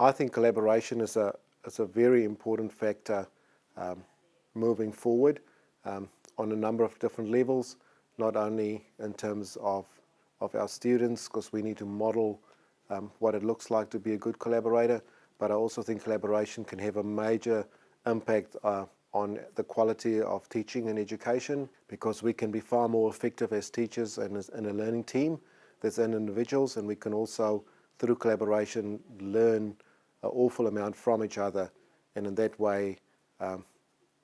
I think collaboration is a, is a very important factor um, moving forward um, on a number of different levels, not only in terms of, of our students, because we need to model um, what it looks like to be a good collaborator, but I also think collaboration can have a major impact uh, on the quality of teaching and education because we can be far more effective as teachers and as in a learning team than individuals and we can also through collaboration learn an awful amount from each other and in that way um,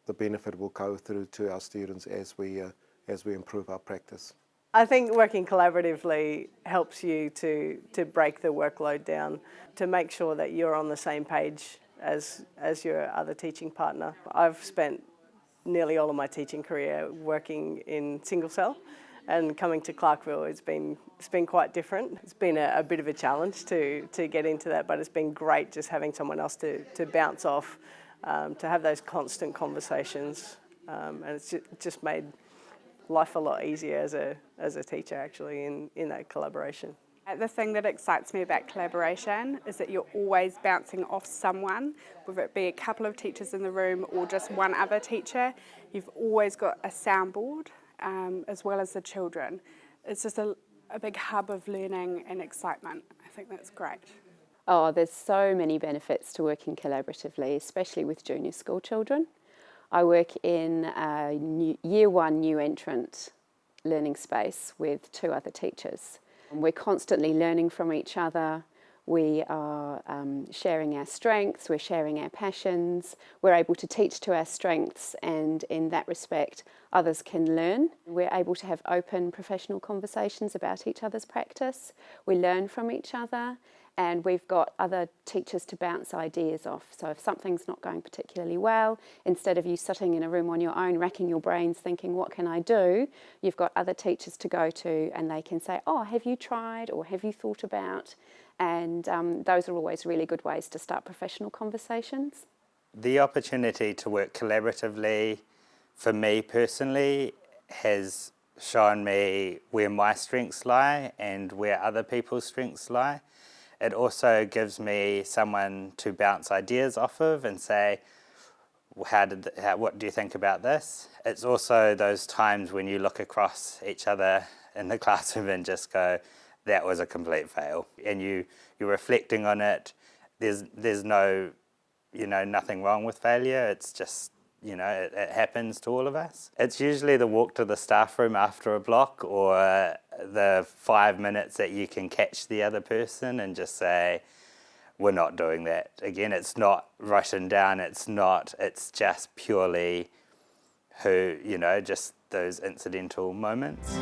the benefit will go through to our students as we, uh, as we improve our practice. I think working collaboratively helps you to, to break the workload down, to make sure that you're on the same page as, as your other teaching partner. I've spent nearly all of my teaching career working in single cell and coming to Clarkville it's been it's been quite different. It's been a, a, bit of a challenge to to get into that but it's been great just having someone else to, to bounce off, um, to have those constant conversations um, and it's just made life a lot easier as a, as a teacher actually in, in that collaboration. The thing that excites me about collaboration is that you're always bouncing off someone, whether it be a couple of teachers in the room or just one other teacher. You've always got a soundboard um, as well as the children. It's just a, a big hub of learning and excitement. I think that's great. Oh, there's so many benefits to working collaboratively, especially with junior school children. I work in a new, year one new entrant learning space with two other teachers. And We're constantly learning from each other. We are um, sharing our strengths, we're sharing our passions, we're able to teach to our strengths and in that respect others can learn. We're able to have open professional conversations about each other's practice. We learn from each other and we've got other teachers to bounce ideas off. So if something's not going particularly well, instead of you sitting in a room on your own, racking your brains thinking, what can I do? You've got other teachers to go to and they can say, oh, have you tried or have you thought about? And um, those are always really good ways to start professional conversations. The opportunity to work collaboratively, for me personally, has shown me where my strengths lie and where other people's strengths lie. It also gives me someone to bounce ideas off of and say, how did, how, what do you think about this? It's also those times when you look across each other in the classroom and just go, that was a complete fail. And you, you're reflecting on it. There's, there's no, you know, nothing wrong with failure. It's just you know, it, it, happens to all of us. It's usually the walk to the staff room after a block or the five minutes that you can catch the other person and just say, we're not doing that. Again, it's not written down, it's not, it's just purely who, you know, just those incidental moments.